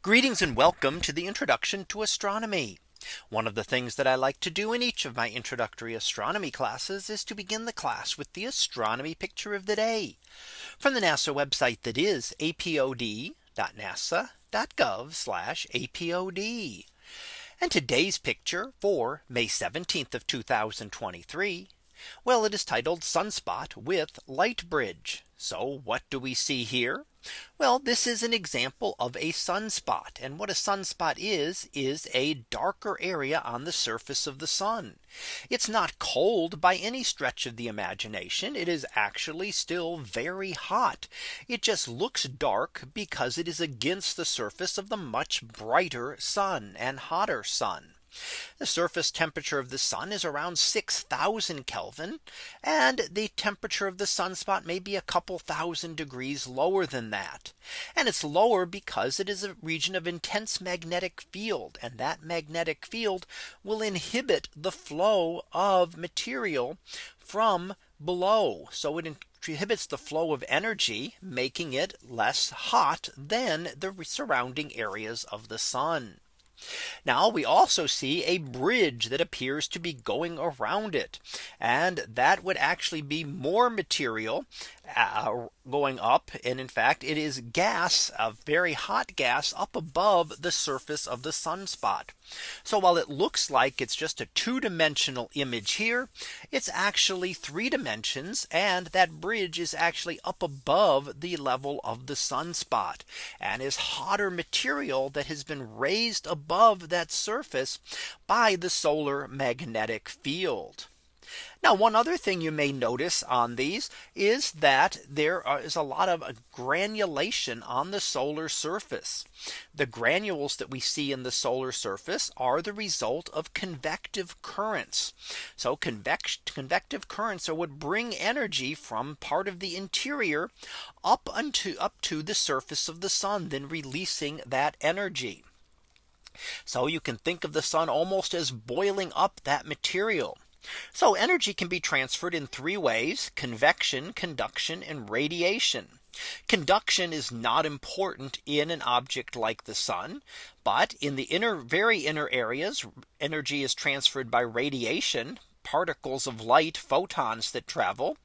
Greetings and welcome to the introduction to astronomy. One of the things that I like to do in each of my introductory astronomy classes is to begin the class with the astronomy picture of the day from the NASA website that is apod.nasa.gov apod. And today's picture for May 17th of 2023. Well, it is titled Sunspot with Light Bridge. So what do we see here? Well, this is an example of a sunspot. And what a sunspot is, is a darker area on the surface of the sun. It's not cold by any stretch of the imagination. It is actually still very hot. It just looks dark because it is against the surface of the much brighter sun and hotter sun. The surface temperature of the sun is around 6000 Kelvin. And the temperature of the sunspot may be a couple thousand degrees lower than that. And it's lower because it is a region of intense magnetic field. And that magnetic field will inhibit the flow of material from below. So it inhibits the flow of energy, making it less hot than the surrounding areas of the sun. Now we also see a bridge that appears to be going around it. And that would actually be more material uh, going up. And in fact, it is gas, a very hot gas up above the surface of the sunspot. So while it looks like it's just a two dimensional image here, it's actually three dimensions. And that bridge is actually up above the level of the sunspot and is hotter material that has been raised above that surface by the solar magnetic field. Now one other thing you may notice on these is that there is a lot of granulation on the solar surface. The granules that we see in the solar surface are the result of convective currents. So convective currents are what bring energy from part of the interior up unto up to the surface of the sun, then releasing that energy. So you can think of the sun almost as boiling up that material. So energy can be transferred in three ways convection, conduction and radiation. Conduction is not important in an object like the sun. But in the inner very inner areas energy is transferred by radiation particles of light photons that travel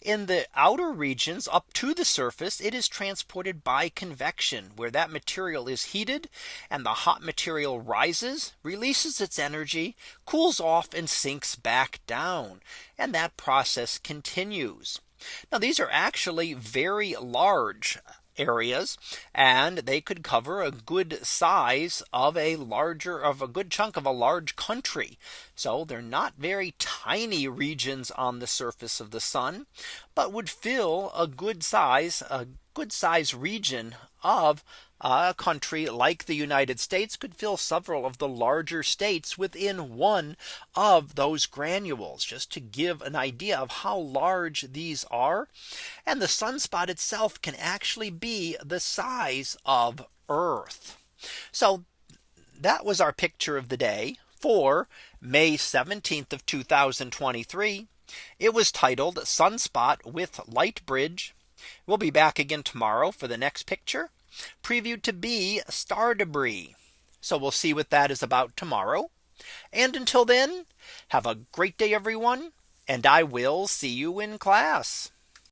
in the outer regions up to the surface it is transported by convection where that material is heated and the hot material rises releases its energy cools off and sinks back down and that process continues. Now these are actually very large areas and they could cover a good size of a larger of a good chunk of a large country. So they're not very tiny regions on the surface of the sun, but would fill a good size a good size region of a country like the United States could fill several of the larger states within one of those granules just to give an idea of how large these are. And the sunspot itself can actually be the size of Earth. So that was our picture of the day for May 17th of 2023. It was titled Sunspot with Light Bridge. We'll be back again tomorrow for the next picture previewed to be star debris. So we'll see what that is about tomorrow. And until then, have a great day, everyone. And I will see you in class.